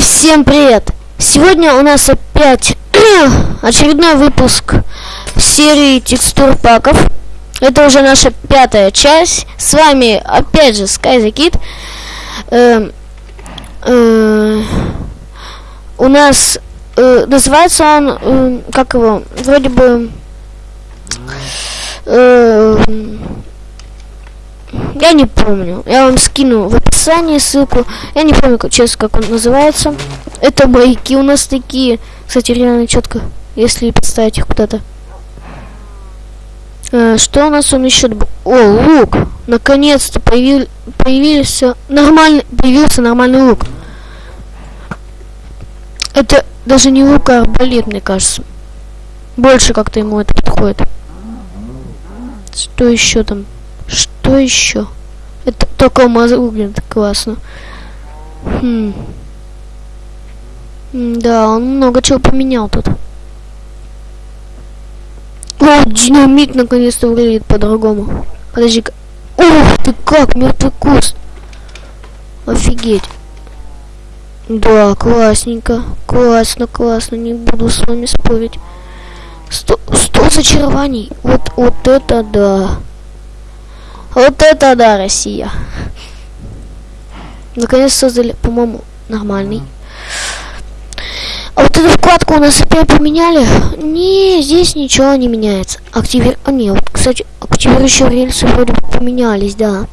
всем привет! Сегодня у нас опять очередной выпуск серии текстур паков. Это уже наша пятая часть. С вами опять же Sky the Kid. Э, э, у нас э, называется он, э, как его, вроде бы... Э, я не помню. Я вам скину в описании ссылку. Я не помню, честно, как он называется. Это маяки у нас такие. Кстати, реально четко, если поставить их куда-то. А, что у нас он еще? О, лук! Наконец-то появил, появился нормальный, появился нормальный лук. Это даже не лук, а арбалет, мне кажется. Больше как-то ему это подходит. Что еще там? Что еще? Это только выглядит классно. Хм. Да, он много чего поменял тут. О, динамит наконец-то выглядит по-другому. Подожди-ка. Ух ты как, мертвый куст. Офигеть. Да, классненько. Классно, классно. Не буду с вами спорить. Сто, сто зачарований. Вот, вот это да. Вот это да, Россия. Наконец создали, по-моему, нормальный. А вот эту вкладку у нас опять поменяли. Не, здесь ничего не меняется. Активир... А, не, вот, кстати, активирующие рельсы вроде бы поменялись, да.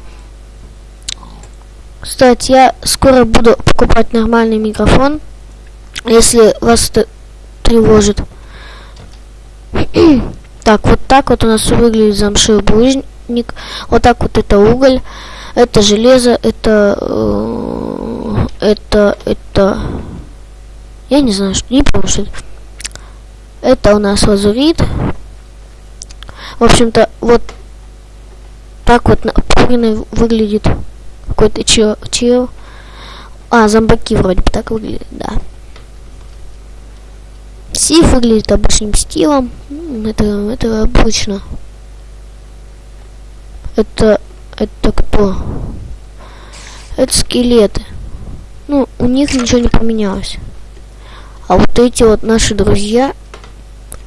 Кстати, я скоро буду покупать нормальный микрофон. Если вас это тревожит. так, вот так вот у нас выглядит замшевый булыжник ник. Вот так вот это уголь, это железо, это, э, это, это, я не знаю, что, не помню, что это. Это у нас лазурит. В общем-то, вот так вот например, выглядит какой-то чел, чел. А, зомбаки вроде бы так выглядят, да. Сиф выглядит обычным стилом. Это, это обычно. Это... Это кто? Это скелеты. Ну, у них ничего не поменялось. А вот эти вот наши друзья...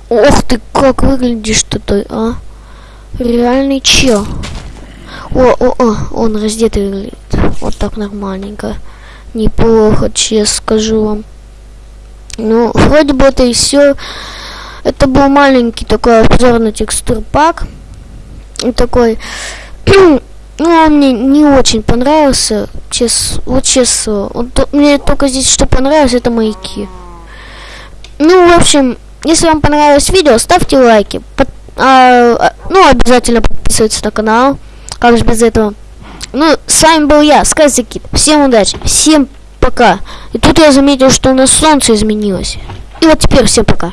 Ох ты, как выглядишь ты, а? Реальный чел. О, о, о, он раздетый выглядит. Вот так нормальненько. Неплохо, честно скажу вам. Ну, вроде бы это и все. Это был маленький такой обзор на текстур пак. Такой ну, он мне не очень понравился, честно, вот честно. Он, то, мне только здесь что понравилось, это маяки. Ну, в общем, если вам понравилось видео, ставьте лайки. Под, а, а, ну, обязательно подписывайтесь на канал. Как же без этого. Ну, с вами был я, Сказикит. Всем удачи, всем пока. И тут я заметил, что у нас солнце изменилось. И вот теперь всем пока.